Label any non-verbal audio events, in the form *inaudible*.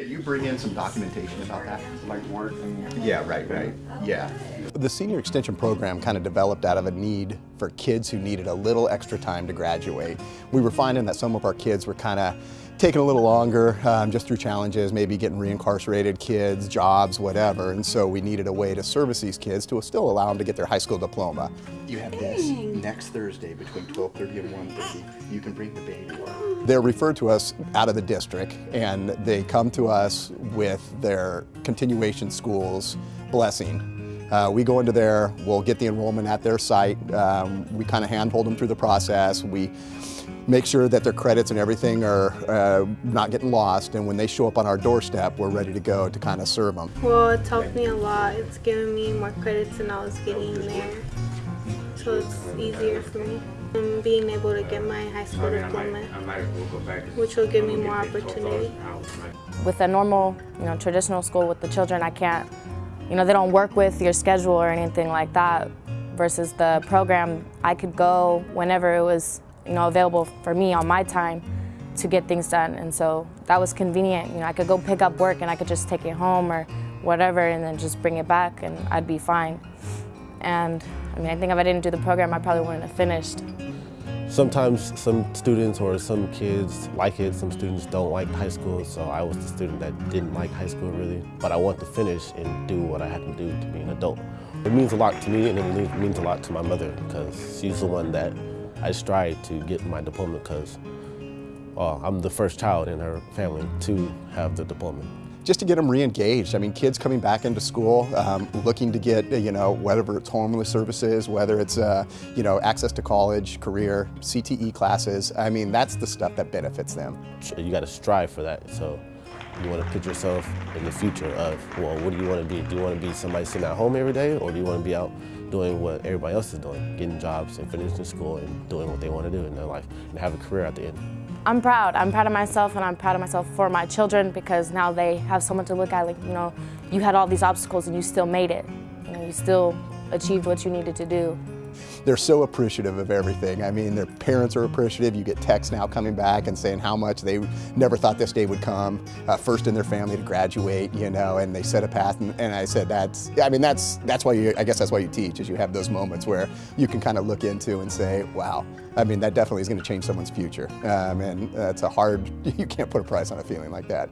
Can you bring in some documentation about that? like work and Yeah, right, right. Yeah. The Senior Extension Program kind of developed out of a need for kids who needed a little extra time to graduate. We were finding that some of our kids were kind of taking a little longer um, just through challenges, maybe getting reincarcerated kids, jobs, whatever, and so we needed a way to service these kids to still allow them to get their high school diploma. You have this next Thursday between 12:30 and 1:30. You can bring the baby. They're referred to us out of the district and they come to us with their continuation schools blessing. Uh, we go into there, we'll get the enrollment at their site, um, we kind of handhold them through the process, we make sure that their credits and everything are uh, not getting lost and when they show up on our doorstep we're ready to go to kind of serve them. Well, it's helped me a lot. It's given me more credits than I was getting there. So it's easier for me. And being able to get my high school diploma, which will give me more opportunity. With a normal, you know, traditional school with the children, I can't, you know, they don't work with your schedule or anything like that. Versus the program, I could go whenever it was, you know, available for me on my time to get things done. And so that was convenient. You know, I could go pick up work and I could just take it home or whatever and then just bring it back and I'd be fine. And I mean, I think if I didn't do the program, I probably wouldn't have finished. Sometimes some students or some kids like it, some students don't like high school, so I was the student that didn't like high school really. But I want to finish and do what I had to do to be an adult. It means a lot to me and it means a lot to my mother because she's the one that I strive to get my diploma because well, uh, I'm the first child in her family to have the diploma just to get them re-engaged. I mean, kids coming back into school, um, looking to get, you know, whether it's homeless services, whether it's, uh, you know, access to college, career, CTE classes. I mean, that's the stuff that benefits them. You got to strive for that. So you want to put yourself in the future of, well, what do you want to be? Do you want to be somebody sitting at home every day, or do you want to be out doing what everybody else is doing, getting jobs and finishing school and doing what they want to do in their life and have a career at the end? I'm proud. I'm proud of myself and I'm proud of myself for my children because now they have someone to look at like, you know, you had all these obstacles and you still made it. You know, you still achieved what you needed to do. They're so appreciative of everything. I mean, their parents are appreciative. You get texts now coming back and saying how much they never thought this day would come, uh, first in their family to graduate, you know, and they set a path. And, and I said, that's, I mean, that's, that's why you, I guess that's why you teach, is you have those moments where you can kind of look into and say, wow, I mean, that definitely is going to change someone's future. Um, and that's a hard, *laughs* you can't put a price on a feeling like that.